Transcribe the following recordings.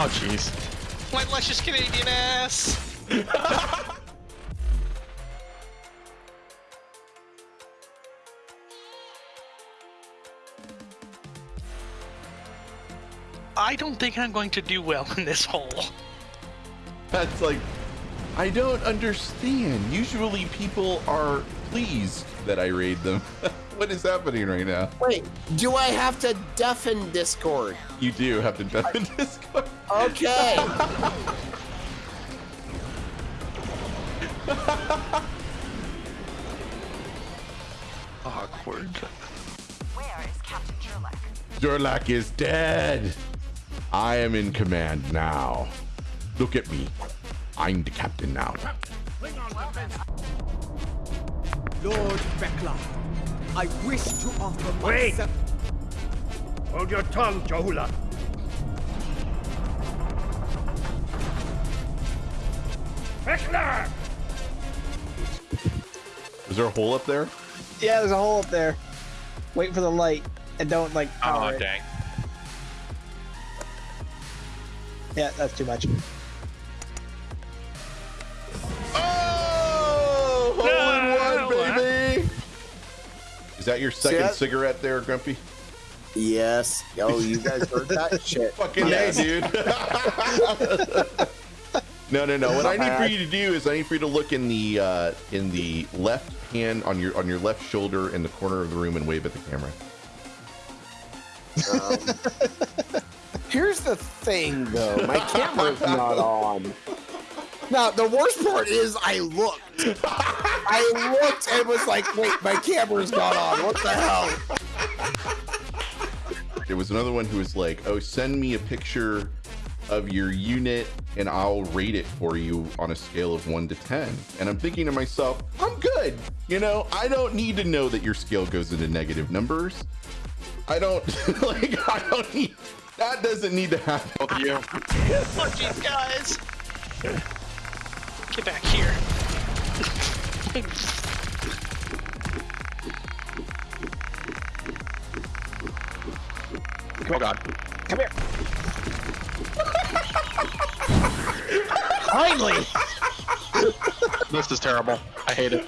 Oh, jeez. My luscious Canadian ass. I don't think I'm going to do well in this hole. That's like, I don't understand. Usually people are pleased that I raid them. what is happening right now? Wait, do I have to deafen Discord? You do have to deafen Discord. Okay. Awkward. Where is Captain Durlac? Durlac is dead. I am in command now. Look at me. I'm the captain now. Lord Vekla, I wish to offer myself. Wait! myself. Hold your tongue, Johula. Vekla! Is there a hole up there? Yeah, there's a hole up there. Wait for the light and don't like. Oh, power it. dang. Yeah, that's too much. Oh, hole in one, baby. Is that your second that? cigarette there, Grumpy? yes. Oh, you guys heard that shit? Fucking Yes. hey, dude. no, no, no. What I need for you to do is I need for you to look in the uh, in the left hand on your on your left shoulder in the corner of the room and wave at the camera. Here's the thing, though. My camera's not on. Now, the worst part is I looked. I looked and was like, wait, my camera's not on. What the hell? There was another one who was like, "Oh, send me a picture of your unit and I'll rate it for you on a scale of 1 to 10." And I'm thinking to myself, "I'm good. You know, I don't need to know that your scale goes into negative numbers. I don't like I don't need that doesn't need to happen." Both of you. Fuck you guys. Get back here. Oh, God. Come here. Finally. This is terrible. I hate it.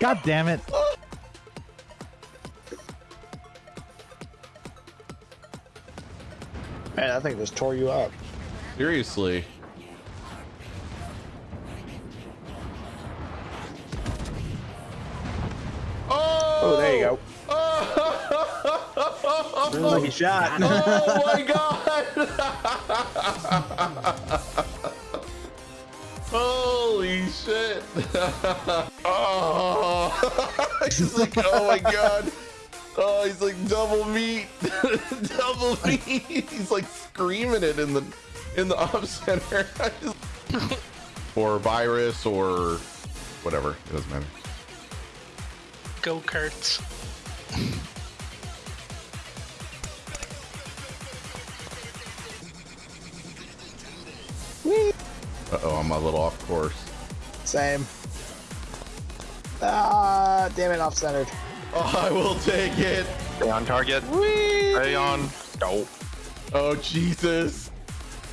God damn it. Man, I think just tore you up. Seriously. Oh, oh there you go. Lucky shot. Oh my god! oh, he's like, oh my god! Oh, he's like double meat, double meat. He's like screaming it in the in the off center. I just- or virus or whatever. It doesn't matter. Go Kurtz. Uh oh, I'm a little off course. Same. Ah, damn it, off centered. Oh, I will take it. Stay on target. Stay on. Go. Oh Jesus!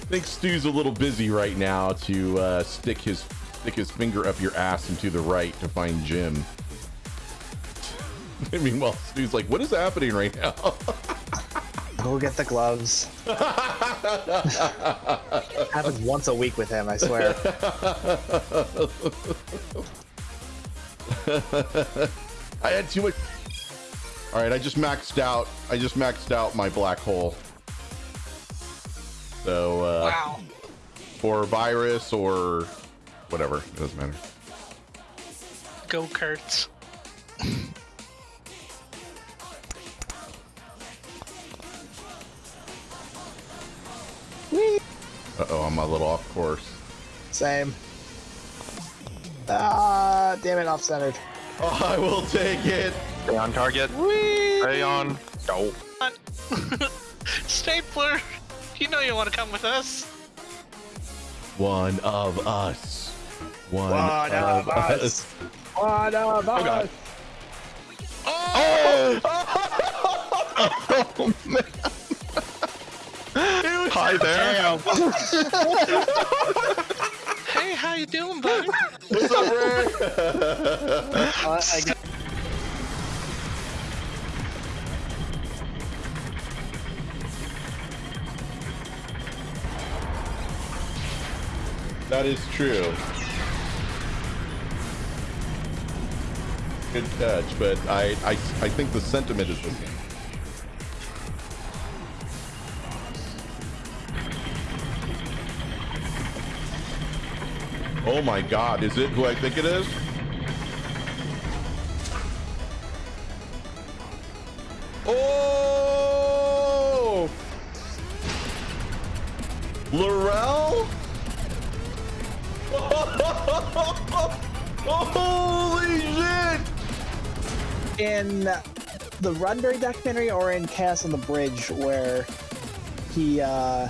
I think Stu's a little busy right now to uh, stick his stick his finger up your ass and to the right to find Jim. Meanwhile, mean, Stu's like, what is happening right now? Go get the gloves. Happens once a week with him, I swear. I had too much. All right, I just maxed out. I just maxed out my black hole. So, uh, Wow. or virus or whatever, it doesn't matter. Go Kurtz. Uh oh, I'm a little off course. Same. Ah, damn it, off centered. Oh, I will take it. Stay on target. Stay on. Go. Stapler, you know you want to come with us. One of us. One, One of, of us. us. One of Oh, God. us. Oh! Oh! Oh, it was Hi there. Hey, how you doing, buddy? What's up, Ray? Uh, I got- that is true. Good catch, but I, I, I think the sentiment is the same. Oh my god, is it who I think it is? Oh! Laurel? Holy shit! in the Roddenberry documentary or in Chaos on the Bridge where he uh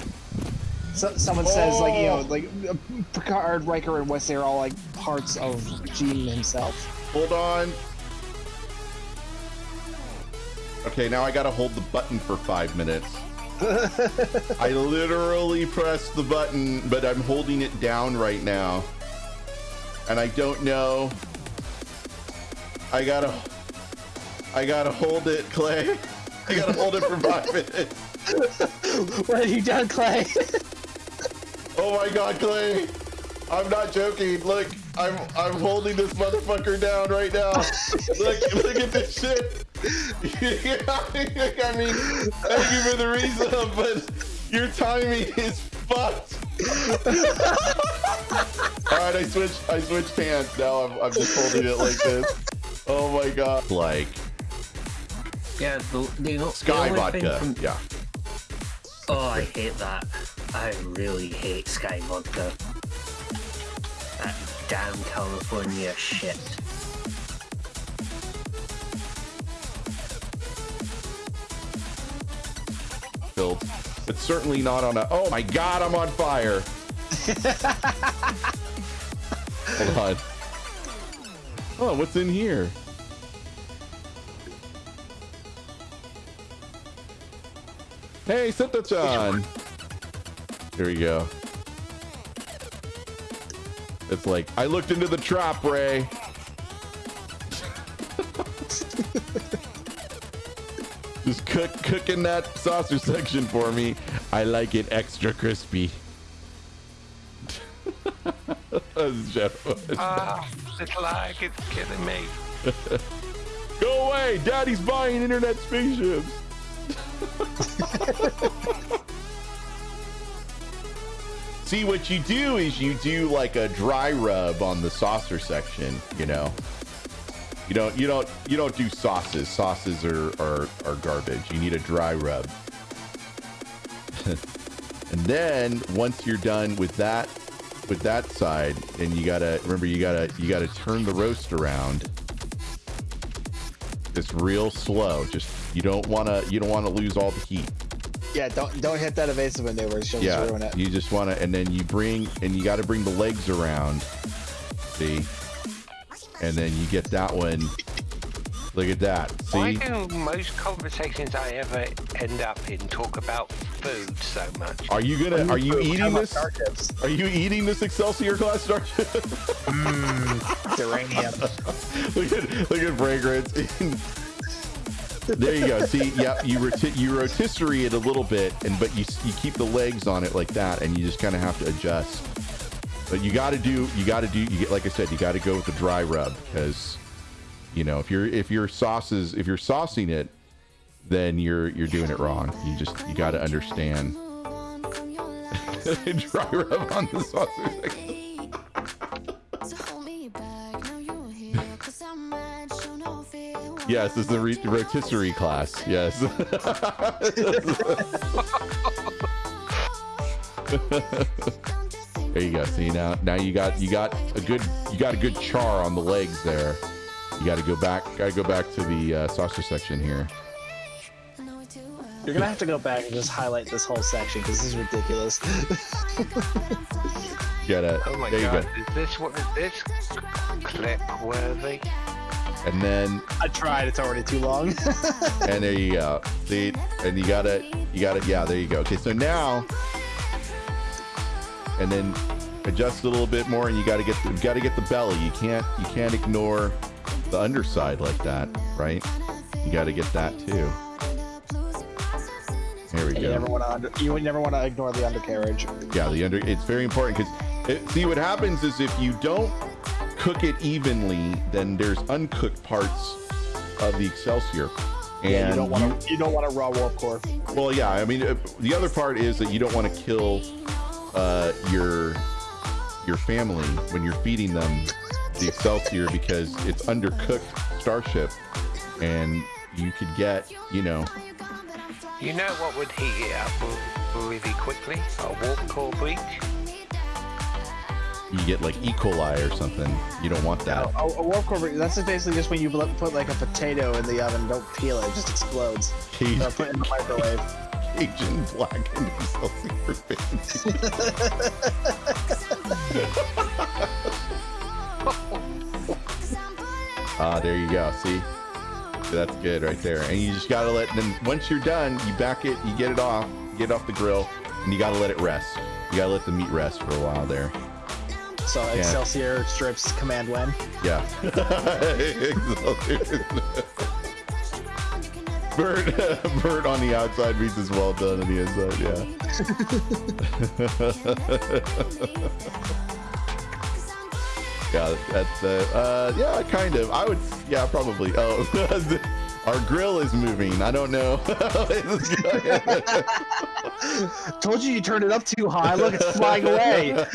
so, someone says like you know Oh. like uh, Picard, Riker, and Wesley are all like parts of Gene himself. Hold on. Okay, now I gotta hold the button for five minutes. I literally pressed the button, but I'm holding it down right now. And I don't know. I gotta. I gotta hold it, Clay. I gotta hold it for five minutes. what have you done, Clay? Oh my god, Clay! I'm not joking. Look, I'm I'm holding this motherfucker down right now. look, look at this shit. I mean, thank you for the reason, but your timing is fucked. All right, I switched. I switched hands. Now I'm I'm just holding it like this. Oh my god. Like Yeah, the, the, the Sky only thing vodka. from- Yeah. Oh, I hate that. I really hate Skyy Vodka. That damn California shit. Filled. It's certainly not on a. Oh my god, I'm on fire. Hold on. Oh, what's in here? Hey, Senta-chan. Here we go. It's like I looked into the trap, Ray. Just cook cooking that saucer section for me. I like it extra crispy. That's Jeff. Ah, this lag is killing me. Go away! Daddy's buying internet spaceships. See, what you do is you do like a dry rub on the saucer section. You know, you don't, you don't, you don't do sauces. Sauces are are, are garbage. You need a dry rub. and then once you're done with that, with that side, and you gotta remember you gotta you gotta turn the roast around just real slow. Just you don't wanna you don't wanna lose all the heat. Yeah, don't don't hit that evasive maneuver. She'll just Yeah, ruin it. you just wanna and then you bring and you gotta bring the legs around. See? And then you get that one. Look at that. See? Why See? do most conversations I ever end up in talk about food so much? Are you gonna are you eating this? Are you eating this Excelsior class starship? Duranium. look at look at fragrance. there you go. See, yep, you roti- you rotisserie it a little bit, and but you you keep the legs on it like that, and you just kind of have to adjust. But you got to do you got to do you get like I said, you got to go with the dry rub because you know if you're if your sauces if you're saucing it, then you're you're doing it wrong. You just you got to understand. dry rub on the saucer. Yes, this is the re- rotisserie class. Yes. there you go. See now, now you got you got a good you got a good char on the legs there. You got to go back. Got to go back to the uh, saucer section here. You're gonna have to go back and just highlight this whole section because this is ridiculous. Get gotta. Oh my there you god, go. is this what is this clip worthy? And then I tried. It's already too long. and there you go. See, and you got it. you got it. yeah, there you go. Okay, so now and then adjust a little bit more, and you got to get the, got to get the belly. You can't you can't ignore the underside like that, right? You got to get that too. There we You go. never want to. You would never want to ignore the undercarriage. Yeah, the under. It's very important because see what happens is if you don't cook it evenly, then there's uncooked parts of the Excelsior. And Yeah, you don't want to. You don't want a raw warp core. well, yeah. I mean, uh, the other part is that you don't want to kill uh, your your family when you're feeding them the Excelsior because it's undercooked Starship, and you could get, you know, You know what would heat it up really quickly? A warp core breach? You get like E. coli or something. You don't want that. A, a warp core. That's basically just when you put like a potato in the oven. Don't peel it; it just explodes. Cajun, Or put it in the microwave. Cajun black and Excelsior fancy. Ah, there you go. See, that's good right there. And you just gotta let. Then once you're done, you back it, you get it off, get it off the grill, and you gotta let it rest. You gotta let the meat rest for a while there. So Excelsior strips command when. Yeah. Bird, bird on the outside means is well done on the inside. Yeah. yeah, that's uh, uh, yeah, kind of. I would, yeah, probably. Oh, our grill is moving. I don't know. Told you you turned it up too high. Look, it's flying away.